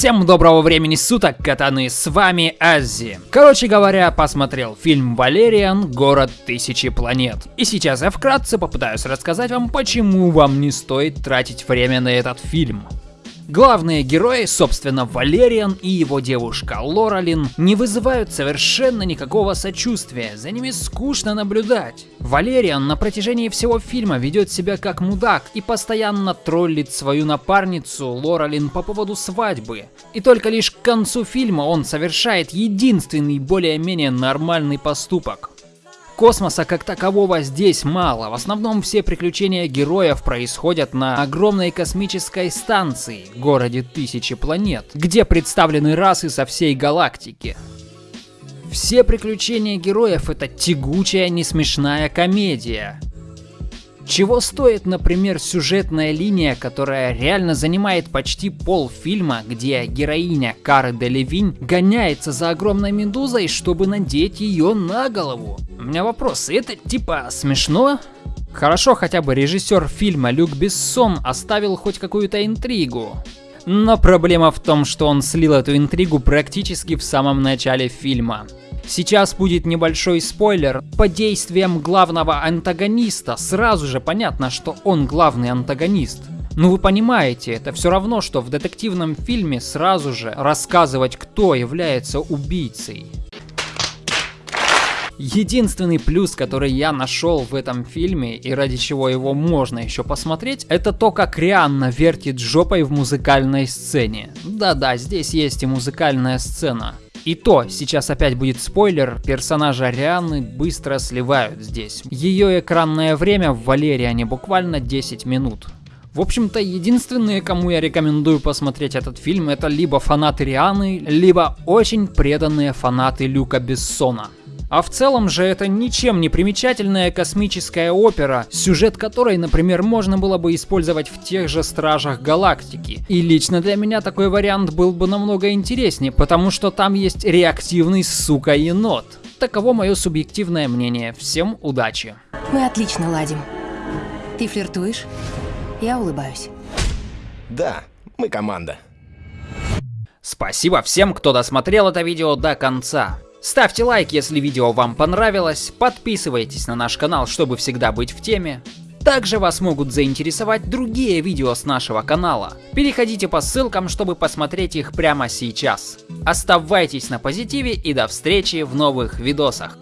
Всем доброго времени суток, катаны, с вами Аззи. Короче говоря, посмотрел фильм «Валериан. Город тысячи планет». И сейчас я вкратце попытаюсь рассказать вам, почему вам не стоит тратить время на этот фильм. Главные герои, собственно Валериан и его девушка Лоралин, не вызывают совершенно никакого сочувствия, за ними скучно наблюдать. Валериан на протяжении всего фильма ведет себя как мудак и постоянно троллит свою напарницу Лоралин по поводу свадьбы. И только лишь к концу фильма он совершает единственный более-менее нормальный поступок. Космоса как такового здесь мало, в основном все приключения героев происходят на огромной космической станции, городе тысячи планет, где представлены расы со всей галактики. Все приключения героев это тягучая, несмешная комедия, чего стоит, например, сюжетная линия, которая реально занимает почти полфильма, где героиня Кары Делевинь гоняется за огромной медузой, чтобы надеть ее на голову? У меня вопрос, это типа смешно? Хорошо, хотя бы режиссер фильма Люк Бессон оставил хоть какую-то интригу. Но проблема в том, что он слил эту интригу практически в самом начале фильма. Сейчас будет небольшой спойлер. По действиям главного антагониста сразу же понятно, что он главный антагонист. Ну вы понимаете, это все равно, что в детективном фильме сразу же рассказывать, кто является убийцей. Единственный плюс, который я нашел в этом фильме и ради чего его можно еще посмотреть, это то, как Рианна вертит жопой в музыкальной сцене. Да-да, здесь есть и музыкальная сцена. И то, сейчас опять будет спойлер, персонажа Рианы быстро сливают здесь. Ее экранное время в Валериане буквально 10 минут. В общем-то, единственные, кому я рекомендую посмотреть этот фильм, это либо фанаты Рианы, либо очень преданные фанаты Люка Бессона. А в целом же это ничем не примечательная космическая опера, сюжет которой, например, можно было бы использовать в тех же Стражах Галактики. И лично для меня такой вариант был бы намного интереснее, потому что там есть реактивный сука енот. Таково мое субъективное мнение. Всем удачи. Мы отлично ладим. Ты флиртуешь? Я улыбаюсь. Да, мы команда. Спасибо всем, кто досмотрел это видео до конца. Ставьте лайк, если видео вам понравилось, подписывайтесь на наш канал, чтобы всегда быть в теме. Также вас могут заинтересовать другие видео с нашего канала. Переходите по ссылкам, чтобы посмотреть их прямо сейчас. Оставайтесь на позитиве и до встречи в новых видосах.